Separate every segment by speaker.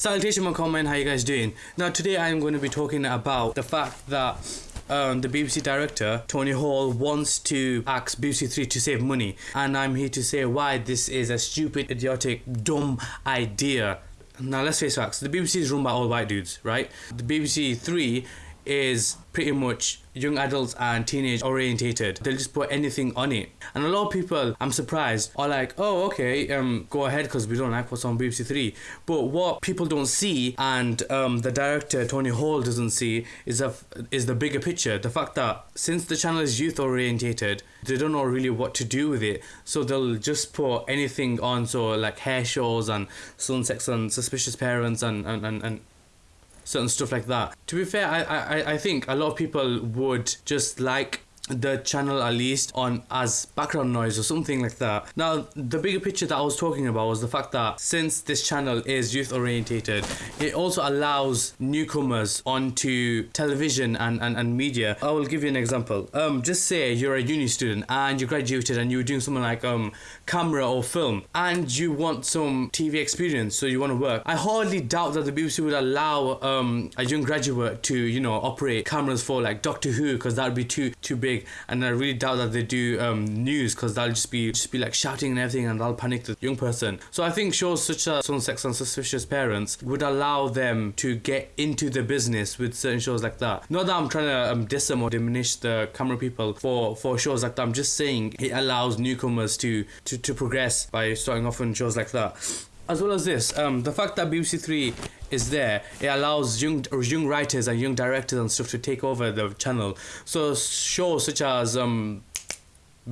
Speaker 1: Salutation, my comment. How you guys doing? Now today I'm going to be talking about the fact that um, the BBC director Tony Hall wants to ask BBC Three to save money, and I'm here to say why this is a stupid, idiotic, dumb idea. Now let's face facts. The BBC is run by all white dudes, right? The BBC Three is pretty much young adults and teenage orientated. They'll just put anything on it. And a lot of people, I'm surprised, are like, oh, okay, um, go ahead because we don't like what's on BBC Three. But what people don't see, and um, the director Tony Hall doesn't see, is a, is the bigger picture. The fact that since the channel is youth orientated, they don't know really what to do with it. So they'll just put anything on, so like hair shows and sun sex and suspicious parents and and, and, and certain stuff like that. To be fair, I, I, I think a lot of people would just like the channel at least on as background noise or something like that. Now, the bigger picture that I was talking about was the fact that since this channel is youth orientated, it also allows newcomers onto television and, and, and media. I will give you an example. Um, just say you're a uni student and you graduated and you're doing something like um camera or film and you want some TV experience, so you want to work. I hardly doubt that the BBC would allow um a young graduate to you know operate cameras for like Doctor Who because that would be too too big and I really doubt that they do um, news because they'll just be just be like shouting and everything, and they'll panic the young person. So I think shows such as Sun Sex and Suspicious Parents would allow them to get into the business with certain shows like that. Not that I'm trying to um, diss them or diminish the camera people for for shows like that. I'm just saying it allows newcomers to to, to progress by starting off on shows like that as well as this, um, the fact that BBC Three is there, it allows young young writers and young directors and stuff to take over the channel. So shows such as um,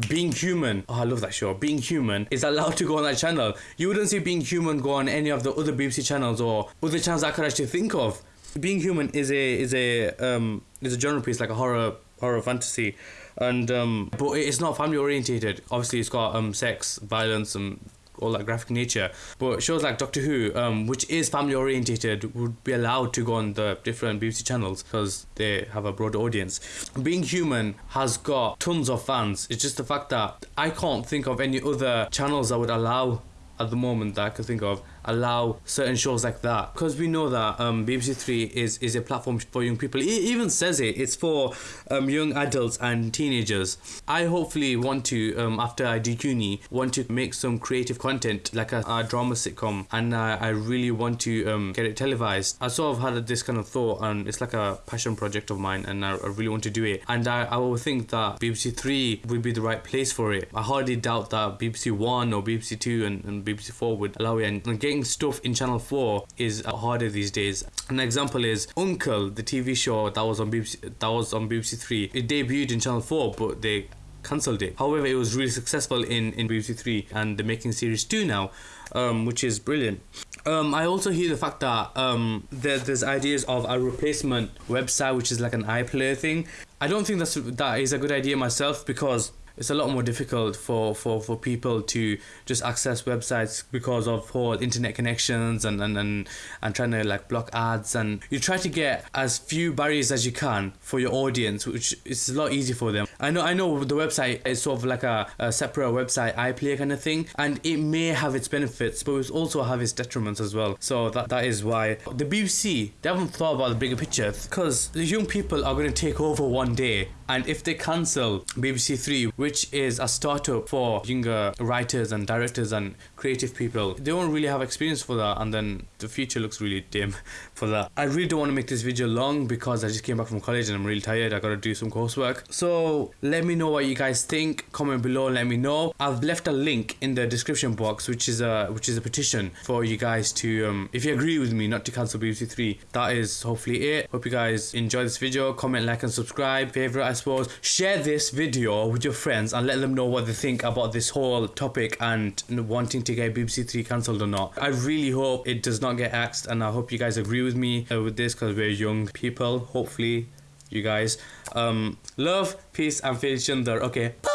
Speaker 1: being Human, oh I love that show. Being Human is allowed to go on that channel. You wouldn't see Being Human go on any of the other BBC channels or other channels I could actually think of. Being Human is a is a um is a genre piece like a horror horror fantasy and um but it's not family orientated obviously it's got um sex violence and all that graphic nature. But shows like Doctor Who, um, which is family orientated, would be allowed to go on the different BBC channels because they have a broad audience. Being Human has got tons of fans. It's just the fact that I can't think of any other channels that would allow at the moment that I could think of allow certain shows like that because we know that um, BBC Three is is a platform for young people. It even says it. It's for um, young adults and teenagers. I hopefully want to um, after I do uni want to make some creative content like a, a drama sitcom, and uh, I really want to um, get it televised. I sort of had this kind of thought, and it's like a passion project of mine, and I, I really want to do it. And I, I would think that BBC Three would be the right place for it. I hardly doubt that BBC One or BBC Two and, and BBC Four would allow it, and, and getting stuff in Channel 4 is harder these days. An example is Uncle, the TV show that was on BBC, that was on BBC 3. It debuted in Channel 4, but they cancelled it. However, it was really successful in, in BBC 3 and they're making series 2 now, um, which is brilliant. Um, I also hear the fact that um, there, there's ideas of a replacement website, which is like an iPlayer thing. I don't think that's that is a good idea myself because it's a lot more difficult for, for, for people to just access websites because of whole internet connections and, and, and, and trying to like block ads. And you try to get as few barriers as you can for your audience which is a lot easier for them I know I know the website is sort of like a, a separate website iPlayer kind of thing and it may have its benefits but it also have its detriments as well so that, that is why the BBC they haven't thought about the bigger picture because the young people are going to take over one day and if they cancel BBC Three which is a startup for younger writers and directors and creative people. They won't really have experience for that, and then the future looks really dim for that. I really don't want to make this video long because I just came back from college and I'm really tired. I gotta do some coursework. So let me know what you guys think. Comment below. Let me know. I've left a link in the description box, which is a which is a petition for you guys to, um, if you agree with me, not to cancel BBC Three. That is hopefully it. Hope you guys enjoy this video. Comment, like, and subscribe. Favorite, I suppose. Share this video with your friends and let them know what they think about this whole topic and wanting to get BBC Three cancelled or not. I really hope it does not get axed, and I hope you guys agree with me uh, with this because we're young people. Hopefully, you guys. Um, love, peace, and faith, Okay. Bye.